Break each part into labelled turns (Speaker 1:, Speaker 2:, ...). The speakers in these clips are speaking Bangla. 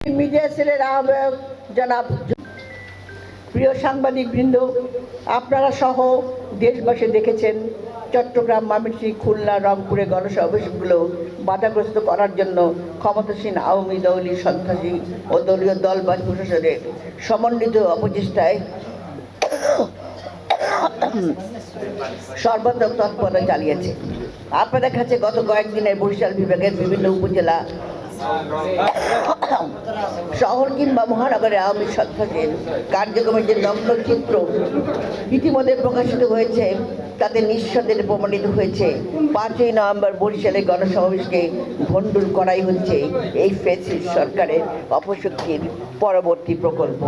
Speaker 1: মিডিয়া সেলের আহ্বায়ক জনাব প্রিয় সাংবাদিক বৃন্দ, আপনারা সহ দেশবাসী দেখেছেন চট্টগ্রাম ময়মনসিংহ খুলনা, রংপুরে গণসমাবেশগুলো বাধাগ্রস্ত করার জন্য ক্ষমতাসীন আওয়ামী দলীয় সন্ত্রাসী ও দলীয় দল বা প্রশাসনের সমন্বিত অপচেষ্টায় সর্বাত্মক তৎপরতা চালিয়েছে। আপনাদের কাছে গত কয়েকদিনের বরিশাল বিভাগের বিভিন্ন উপজেলা শহর কিংবা মহানগরে আওয়ামী সন্ত্রাসের কার্যক্রমের যে নগ্নচিত্র ইতিমধ্যে প্রকাশিত হয়েছে, তাতে নিঃসন্দেহে প্রমাণিত হয়েছে, পাঁচই নভেম্বর বরিশালের গণসমাবেশকে ভণ্ডুল করাই হচ্ছে এই ফেসিস সরকারের অপশক্তির পরবর্তী প্রকল্প।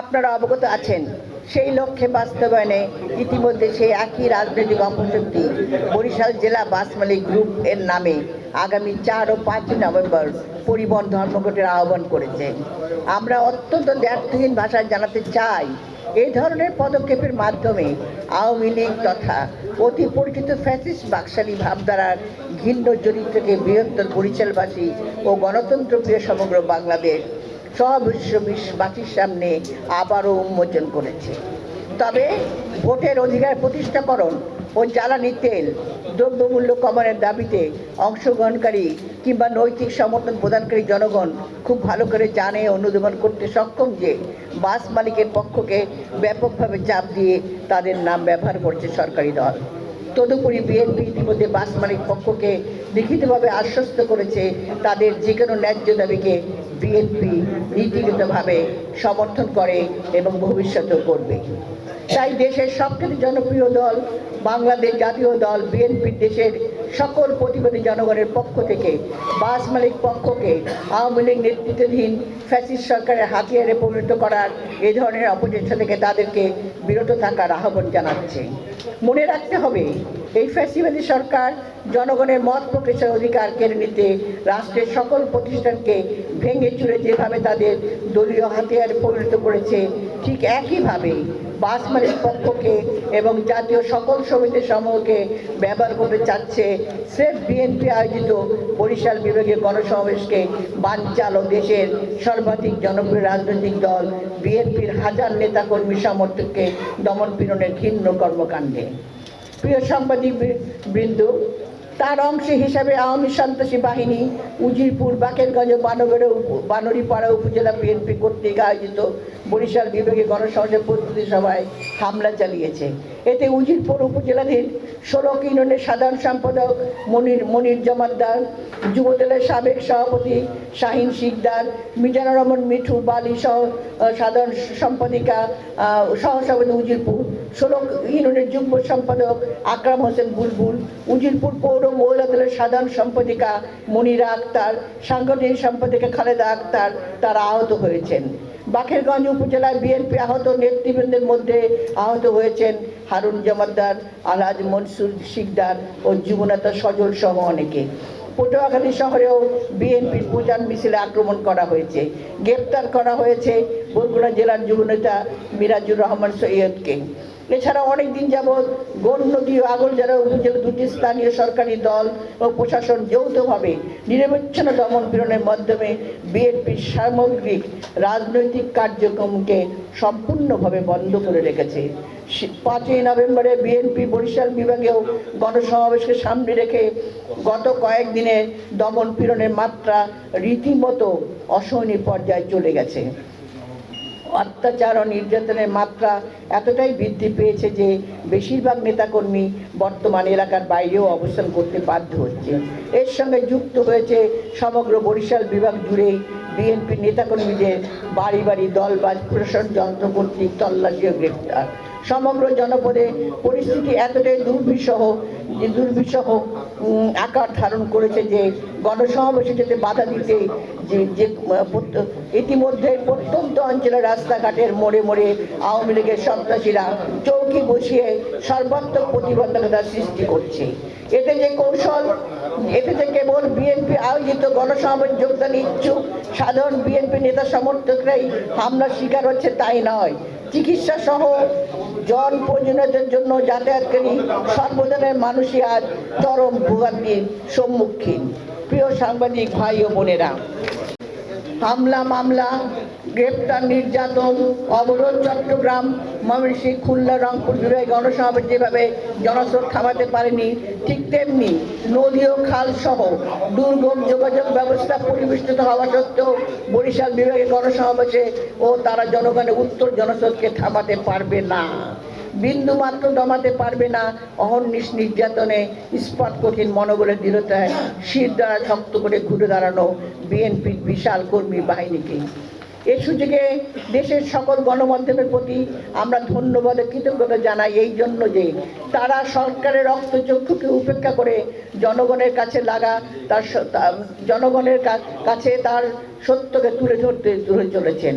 Speaker 1: আপনারা অবগত আছেন, সেই লক্ষ্যে বাস্তবায়নে ইতিমধ্যে সেই একই রাজনৈতিক অপশক্তি বরিশাল জেলা বাস মালিক গ্রুপ এর নামে আগামী চার ও পাঁচই নভেম্বর পরিবহন ধর্মঘটের আহ্বান করেছে। আমরা অত্যন্ত দ্ব্যর্থহীন ভাষায় জানাতে চাই, এই ধরনের পদক্ষেপের মাধ্যমে আওয়ামী লীগ তথা অতি পরিচিত ফ্যাসিস বাকশালী ভাবধারার ঘিন্ন চরিত্রকে বৃহত্তর বরিশালবাসী ও গণতন্ত্রপ্রিয় সমগ্র বাংলাদেশ সব বিশ্ববাসীর সামনে আবারও উন্মোচন করেছে। তবে ভোটের অধিকার প্রতিষ্ঠাকরণ ও জ্বালানি তেল, দ্রব্যমূল্য কমানোর দাবিতে অংশগ্রহণকারী কিংবা নৈতিক সমর্থন প্রদানকারী জনগণ খুব ভালো করে জানে অনুধাবন করতে সক্ষম যে বাস মালিকের পক্ষকে ব্যাপকভাবে চাপ দিয়ে তাদের নাম ব্যবহার করছে সরকারি দল। তদুপরি বিএনপি ইতিমধ্যে বাস মালিক পক্ষকে লিখিতভাবে আশ্বস্ত করেছে তাদের যে কোনো ন্যায্য দাবিকে বিএনপি নীতিগতভাবে সমর্থন করে এবং ভবিষ্যতেও করবে। তাই দেশের সবচেয়ে জনপ্রিয় দল, বাংলাদেশ জাতীয় দল বিএনপি দেশের সকল প্রতিবাদী জনগণের পক্ষ থেকে বাস মালিক পক্ষকে আওয়ামী লীগ নেতৃত্বাধীন ফ্যাসিস্ট সরকারের হাতিয়ারে পরিণত করার এ ধরনের অপচেষ্টা থেকে তাদেরকে বিরত থাকার আহ্বান জানাচ্ছে। মনে রাখতে হবে। এই ফ্যাসিবাদী সরকার জনগণের মত প্রকাশের অধিকার কেড়ে নিতে রাষ্ট্রের সকল প্রতিষ্ঠানকে ভেঙে চুরে যেভাবে তাদের দলীয় হাতিয়ারে পরিণত করেছে, ঠিক একইভাবে বাস মালিক পক্ষকে এবং জাতীয় সকল সমিতি সমূহকে ব্যবহার করতে চাচ্ছে স্রেফ বিএনপি আয়োজিত বরিশাল বিভাগীয় গণসমাবেশকে বানচাল দেশের সর্বাধিক জনপ্রিয় রাজনৈতিক দল বিএনপির হাজার নেতাকর্মী সমর্থককে দমন পীড়নের ঘৃণ্য কর্মকাণ্ডে। প্রিয় সাংবাদিক বৃন্দ। তার অংশ হিসাবে আওয়ামী সন্ত্রাসী বাহিনী উজিরপুর, বাকেরগঞ্জ বানগড়ে বানরিপাড়া উপজেলা বিএনপি কর্তৃক আয়োজিত বরিশাল বিভাগে গণসংযোগ প্রস্তুতি সভায় হামলা চালিয়েছে। এতে উজিরপুর উপজেলাধীন ষোলো ইউনিয়নের সাধারণ সম্পাদক মনির মনির জমাদ্দার যুবদলের সাবেক সভাপতি শাহিন শিকদার, মিজানুর রহমান, মিঠু বালি সহ সাধারণ সম্পাদিকা সহসভাপতি উজিরপুর, ষোলো ইউনিয়নের যুগ্ম সম্পাদক আকরাম হোসেন বুলবুল, উজিরপুর পৌর মহিলা দলের সাধারণ সম্পাদিকা মনিরা আক্তার, সাংগঠনিক সম্পাদিকা খালেদা আক্তার, তারা আহত হয়েছেন। বাকেরগঞ্জ উপজেলায় বিএনপি আহত নেতৃবৃন্দের মধ্যে আহত হয়েছেন হারুন জামাদ্দার, আলহাজ মনসুর শিকদার ও যুবনেতা সজল সহ অনেকে। পটুয়াখালী শহরেও বিএনপির প্রচার মিছিলে আক্রমণ করা হয়েছে। গ্রেপ্তার করা হয়েছে বরগুনা জেলার যুবনেতা মিরাজুর রহমান সৈয়দকে। এছাড়া অনেক দিন যাবৎ গৌরনদী ও আগরজেলা উপজেলা দুটি স্থানীয় সরকারি দল ও প্রশাসন যৌথভাবে নিরবচ্ছিন্ন দমন পীড়নের মাধ্যমে বিএনপির সামগ্রিক রাজনৈতিক কার্যক্রমকে সম্পূর্ণভাবে বন্ধ করে রেখেছে। পাঁচই নভেম্বরে বিএনপি বরিশাল বিভাগেও গণসমাবেশকে সামনে রেখে গত কয়েকদিনে দমন পীড়নের মাত্রা রীতিমতো অসহনীয় পর্যায়ে চলে গেছে। অত্যাচার ও নির্যাতনের মাত্রা এতটাই বৃদ্ধি পেয়েছে যে বেশিরভাগ নেতাকর্মী বর্তমান এলাকার বাইরেও অবস্থান করতে বাধ্য হচ্ছে। এর সঙ্গে যুক্ত হয়েছে সমগ্র বরিশাল বিভাগ জুড়েই বিএনপি নেতাকর্মীদের বাড়ি বাড়ি দল দলবাজ প্রশাসন যন্ত্র কর্তৃক তল্লাশি ও গ্রেপ্তার। সমগ্র জনপদে পরিস্থিতি এতটাই দুর্বিষহ, যে দুর্বিষহ আকার ধারণ করেছে যে গণসমাবেশে যেতে বাধা দিতে যে যে ইতিমধ্যে প্রত্যন্ত অঞ্চলের রাস্তাঘাটের মোড়ে মোড়ে আওয়ামী লীগের সন্ত্রাসীরা চৌকি বসিয়ে সর্বাত্মক প্রতিবন্ধকতা সৃষ্টি করছে। এতে যে কৌশল, এতে যে কেবল বিএনপি আয়োজিত গণসমাবেশ যোগদান ইচ্ছুক, সাধারণ বিএনপি নেতা সমর্থকরাই হামলার শিকার হচ্ছে তাই নয়। চিকিৎসা সহ জন প্রয়োজনীয়তার জন্য যাতায়াতকারী সর্বজনের মানুষই আজ চরম ভোগান্তির সম্মুখীন। প্রিয় সাংবাদিক ভাই ও বোনেরা হামলা, মামলা, গ্রেপ্তার, নির্যাতন, অবরোধ, চট্টগ্রাম, ময়মনসিংহ, খুলনা, রংপুর বিভাগে গণসমাবেশ যেভাবে জনস্রোত থামাতে পারেনি, ঠিক তেমনি নদী ও খাল সহ দুর্গম যোগাযোগ ব্যবস্থা পরিবেষ্টিত হওয়া সত্ত্বেও বরিশাল বিভাগে গণসমাবেশে ও তারা জনগণের উত্তর জনস্রোতকে থামাতে পারবে না। বিন্দু মাত্র দমাতে পারবে না। অহর্নিশ নির্যাতনে ইস্পাত কঠিন মনোবলের দৃঢ়তায় শির দ্বারা শক্ত করে ঘুরে দাঁড়ানো বিএনপির বিশাল কর্মী বাহিনীকে। এ সুযোগে দেশের সকল গণমাধ্যমের প্রতি আমরা ধন্যবাদ কৃতজ্ঞতা জানাই এই জন্য যে তারা সরকারের রক্তচক্ষুকে উপেক্ষা করে জনগণের কাছে লাগা তার জনগণের কাছে তার সত্যকে তুলে ধরতে তুলে চলেছেন।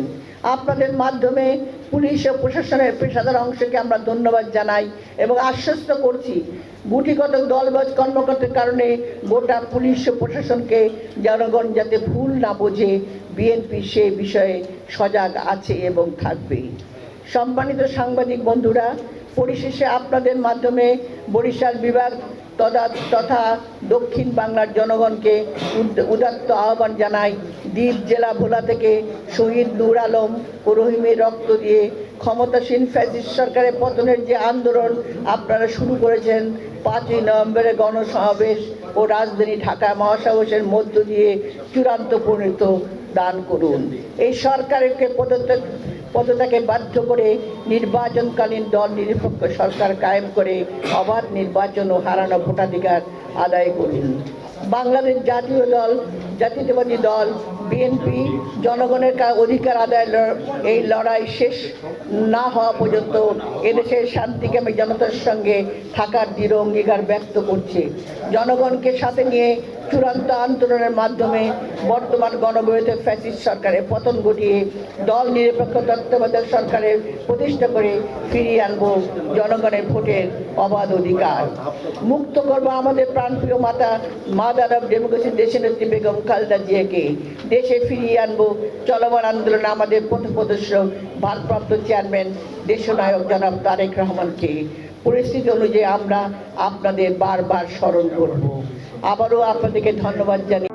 Speaker 1: আপনাদের মাধ্যমে পুলিশ ও প্রশাসনের পেশাদার অংশকে আমরা ধন্যবাদ জানাই এবং আশ্বস্ত করছি গুটিগত দলবাজ কর্মকর্তার কারণে গোটা পুলিশ ও প্রশাসনকে জনগণ যাতে ভুল না বোঝে, বিএনপি সে বিষয়ে সজাগ আছে এবং থাকবে। সম্মানিত সাংবাদিক বন্ধুরা পরিশেষে আপনাদের মাধ্যমে বরিশাল বিভাগ তথা তথা দক্ষিণ বাংলার জনগণকে উদাত্ত আহ্বান জানাই। দ্বীপ জেলা ভোলা থেকে শহীদ নূর আলম রহিমের রক্ত দিয়ে ক্ষমতাসীন ফ্যাসিস্ট সরকারের পতনের যে আন্দোলন আপনারা শুরু করেছেন, পাঁচই নভেম্বরে গণসমাবেশ ও রাজধানী ঢাকা মহাসমাবেশের মধ্য দিয়ে চূড়ান্ত পরিণত দান করুন। এই সরকারকে পদত্যাগ পদত্যাগে বাধ্য করে নির্বাচনকালীন দল নিরপেক্ষ সরকার কায়েম করে অবাধ নির্বাচন ও হারানো ভোটাধিকার আদায় করুন। বাংলাদেশ জাতীয় দল জাতীয়তাবাদী দল বিএনপি জনগণের অধিকার আদায়ের এই লড়াই শেষ না হওয়া পর্যন্ত এদেশের শান্তিকামী জনতার সঙ্গে থাকার দৃঢ় অঙ্গীকার ব্যক্ত করছে। জনগণকে সাথে নিয়ে চূড়ান্ত আন্দোলনের মাধ্যমে বর্তমান গণবিরোধী ফ্যাসিস্ট সরকারের পতন ঘটিয়ে দল নিরপেক্ষ তত্ত্বাবধায়ক সরকারের প্রতিষ্ঠা করে ফিরিয়ে আনব জনগণের ভোটের অবাধ অধিকার। মুক্ত করব আমাদের প্রাণপ্রিয় মাতা মাদার অফ ডেমোক্রেসি দেশের নেত্রী বেগম খালেদা জিয়াকে দেশে ফিরিয়ে আনব। চলমান আন্দোলনে আমাদের পথপ্রদর্শক ভারপ্রাপ্ত চেয়ারম্যান, দেশনায়ক জনাব তারেক রহমানকে। পরিস্থিতি অনুযায়ী আমরা আপনাদের বারবার স্মরণ করব। আবারও আপনাদেরকে ধন্যবাদ জানিয়ে